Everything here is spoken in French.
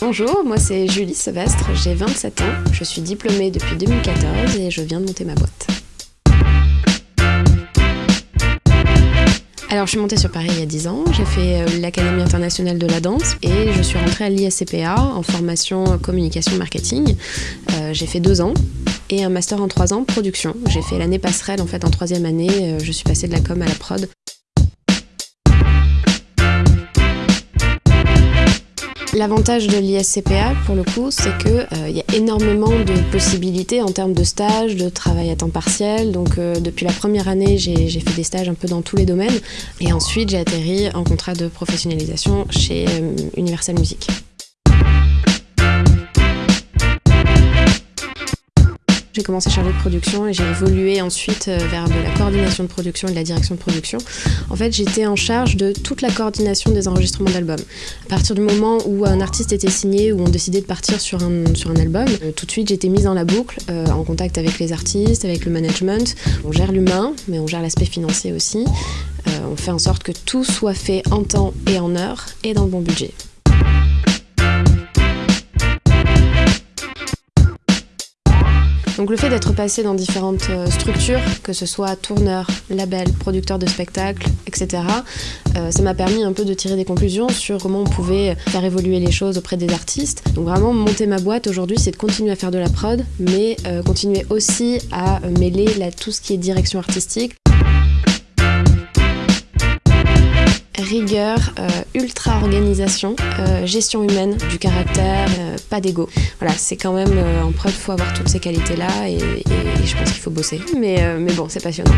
Bonjour, moi c'est Julie Sevestre, j'ai 27 ans, je suis diplômée depuis 2014 et je viens de monter ma boîte. Alors je suis montée sur Paris il y a 10 ans, j'ai fait euh, l'Académie internationale de la danse et je suis rentrée à l'ISCPA en formation communication marketing. Euh, j'ai fait deux ans et un master en trois ans production. J'ai fait l'année passerelle en fait en troisième année, euh, je suis passée de la com à la prod. L'avantage de l'ISCPA, pour le coup, c'est qu'il euh, y a énormément de possibilités en termes de stages, de travail à temps partiel. Donc, euh, depuis la première année, j'ai fait des stages un peu dans tous les domaines. Et ensuite, j'ai atterri en contrat de professionnalisation chez euh, Universal Music. J'ai commencé chargée de production et j'ai évolué ensuite euh, vers de la coordination de production et de la direction de production. En fait, j'étais en charge de toute la coordination des enregistrements d'albums. À partir du moment où un artiste était signé ou on décidait de partir sur un, sur un album, euh, tout de suite j'étais mise dans la boucle, euh, en contact avec les artistes, avec le management. On gère l'humain, mais on gère l'aspect financier aussi. on fait en sorte que tout soit fait en temps et en heure et dans le bon budget. Donc le fait d'être passé dans différentes euh, structures, que ce soit tourneur, label, producteur de spectacle, etc., euh, ça m'a permis un peu de tirer des conclusions sur comment on pouvait faire évoluer les choses auprès des artistes. Donc vraiment monter ma boîte aujourd'hui, c'est de continuer à faire de la prod, mais euh, continuer aussi à mêler tout ce qui est direction artistique. Rigueur, euh, ultra organisation, euh, gestion humaine, du caractère, euh, pas d'ego. Voilà, c'est quand même en preuve, il faut avoir toutes ces qualités-là et, je pense qu'il faut bosser. Mais, mais bon, c'est passionnant.